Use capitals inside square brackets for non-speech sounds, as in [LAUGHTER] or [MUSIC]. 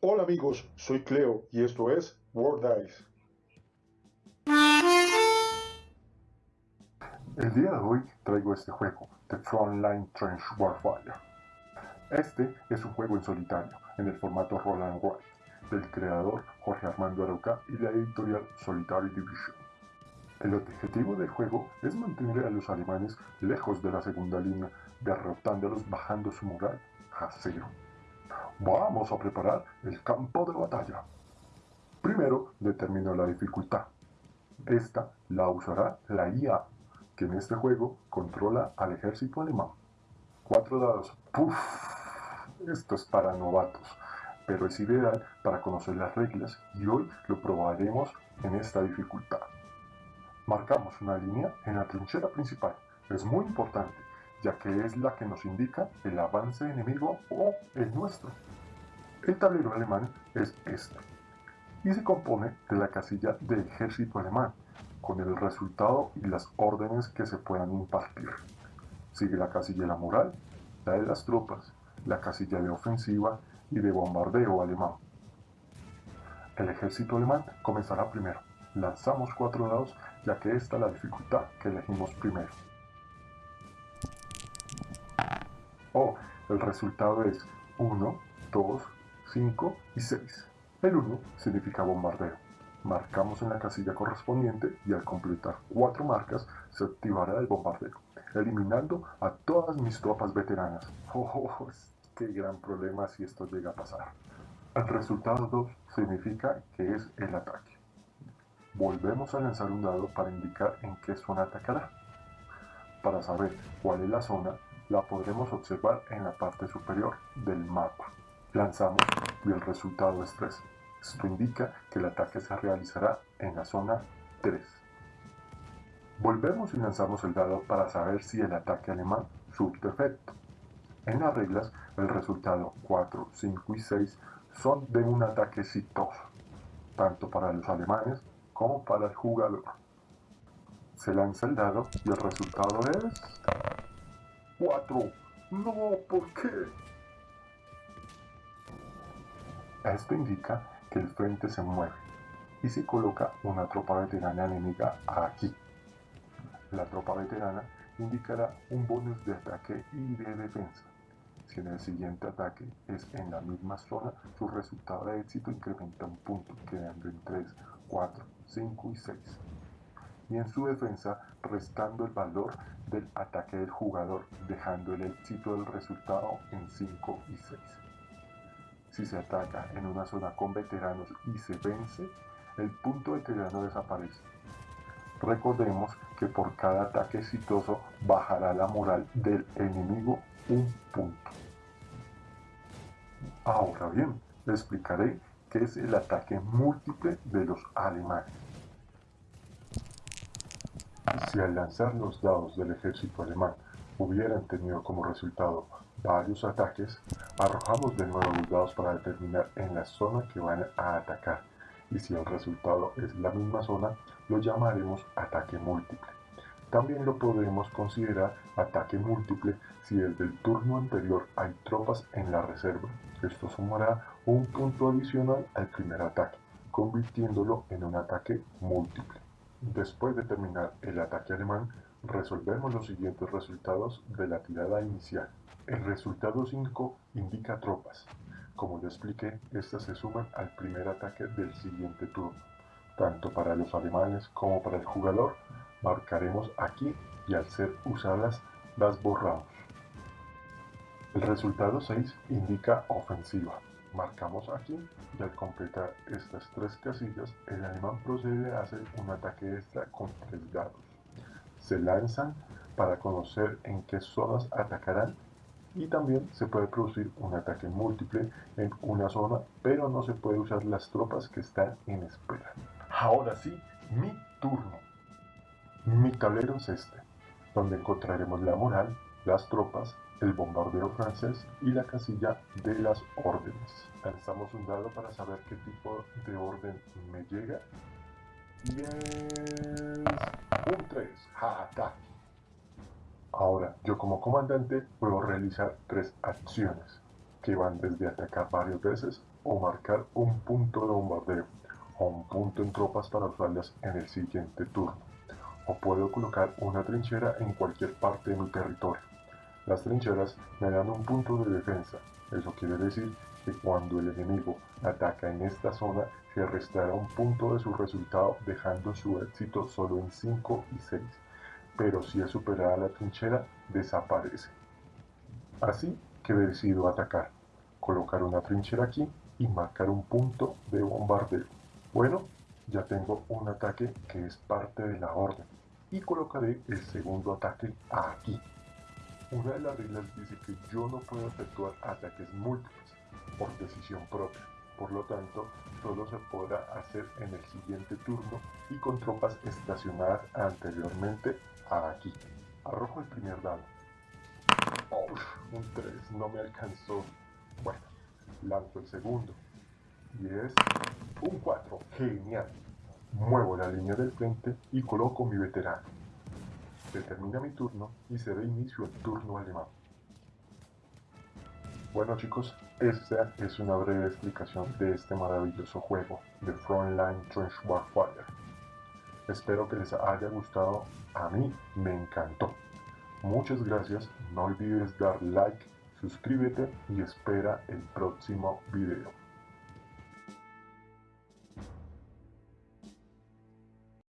Hola amigos, soy Cleo y esto es World Dice. El día de hoy traigo este juego, The Frontline Trench Warfare. Este es un juego en solitario, en el formato Roll and Write, del creador Jorge Armando Arauca y la editorial Solitary Division. El objetivo del juego es mantener a los alemanes lejos de la segunda línea, derrotándolos bajando su moral a cero. Vamos a preparar el campo de batalla. Primero determino la dificultad. Esta la usará la IA, que en este juego controla al ejército alemán. Cuatro dados. ¡Puf! Esto es para novatos, pero es ideal para conocer las reglas y hoy lo probaremos en esta dificultad. Marcamos una línea en la trinchera principal. Es muy importante, ya que es la que nos indica el avance enemigo o el nuestro. El tablero alemán es este y se compone de la casilla de ejército alemán, con el resultado y las órdenes que se puedan impartir. Sigue la casilla de la moral, la de las tropas, la casilla de ofensiva y de bombardeo alemán. El ejército alemán comenzará primero. Lanzamos cuatro dados ya que esta es la dificultad que elegimos primero. Oh, el resultado es 1, 2, 5 y 6. El 1 significa bombardeo. Marcamos en la casilla correspondiente y al completar 4 marcas se activará el bombardeo, eliminando a todas mis tropas veteranas. [LAUGHS] Oh, oh, oh qué gran problema si esto llega a pasar. El resultado 2 significa que es el ataque. Volvemos a lanzar un dado para indicar en qué zona atacará. Para saber cuál es la zona, la podremos observar en la parte superior del mapa. Lanzamos y el resultado es 3. Esto indica que el ataque se realizará en la zona 3. Volvemos y lanzamos el dado para saber si el ataque alemán surte efecto. En las reglas, el resultado 4, 5 y 6 son de un ataque exitoso, tanto para los alemanes como para el jugador. Se lanza el dado y el resultado es... 4. No, ¿por qué? Esto indica que el frente se mueve y se coloca una tropa veterana enemiga aquí. La tropa veterana indicará un bonus de ataque y de defensa. Si en el siguiente ataque es en la misma zona, su resultado de éxito incrementa un punto, quedando en 3, 4, 5 y 6. Y en su defensa, restando el valor del ataque del jugador, dejando el éxito del resultado en 5 y 6. Si se ataca en una zona con veteranos y se vence, el punto veterano desaparece. Recordemos que por cada ataque exitoso bajará la moral del enemigo un punto. Ahora bien, explicaré qué es el ataque múltiple de los alemanes. Si al lanzar los dados del ejército alemán hubieran tenido como resultado varios ataques, arrojamos de nuevo los dados para determinar en la zona que van a atacar y si el resultado es la misma zona, lo llamaremos ataque múltiple. También lo podremos considerar ataque múltiple si desde el turno anterior hay tropas en la reserva. Esto sumará un punto adicional al primer ataque, convirtiéndolo en un ataque múltiple. Después de terminar el ataque alemán, resolvemos los siguientes resultados de la tirada inicial. El resultado 5 indica tropas. Como ya expliqué, estas se suman al primer ataque del siguiente turno. Tanto para los alemanes como para el jugador, marcaremos aquí y al ser usadas las borramos. El resultado 6 indica ofensiva. Marcamos aquí y al completar estas tres casillas, el alemán procede a hacer un ataque extra con tres dados. Se lanzan para conocer en qué zonas atacarán y también se puede producir un ataque múltiple en una zona, pero no se puede usar las tropas que están en espera. Ahora sí, mi turno. Mi tablero es este, donde encontraremos la moral, las tropas, el bombardeo francés y la casilla de las órdenes. Lanzamos un dado para saber qué tipo de orden me llega. Y es un 3, ataque. Ahora, yo como comandante puedo realizar tres acciones. que van desde atacar varias veces o marcar un punto de bombardeo o un punto en tropas para usarlas en el siguiente turno. O puedo colocar una trinchera en cualquier parte de mi territorio. Las trincheras me dan un punto de defensa. Eso quiere decir que cuando el enemigo ataca en esta zona se restará un punto de su resultado dejando su éxito solo en 5 y 6. Pero si es superada la trinchera, desaparece. Así que decido atacar, colocar una trinchera aquí y marcar un punto de bombardeo. Bueno, ya tengo un ataque que es parte de la orden y colocaré el segundo ataque aquí. Una de las reglas dice que yo no puedo efectuar ataques múltiples por decisión propia. Por lo tanto, solo se podrá hacer en el siguiente turno y con tropas estacionadas anteriormente aquí. Arrojo el primer dado. un 3, no me alcanzó. Bueno, lanzo el segundo. Y es un 4. Genial. Muevo la línea del frente y coloco mi veterano. Se termina mi turno y se da inicio el turno alemán. Bueno chicos, esta es una breve explicación de este maravilloso juego de Frontline Trench Warfare. Espero que les haya gustado, a mí me encantó. Muchas gracias, no olvides dar like, suscríbete y espera el próximo video.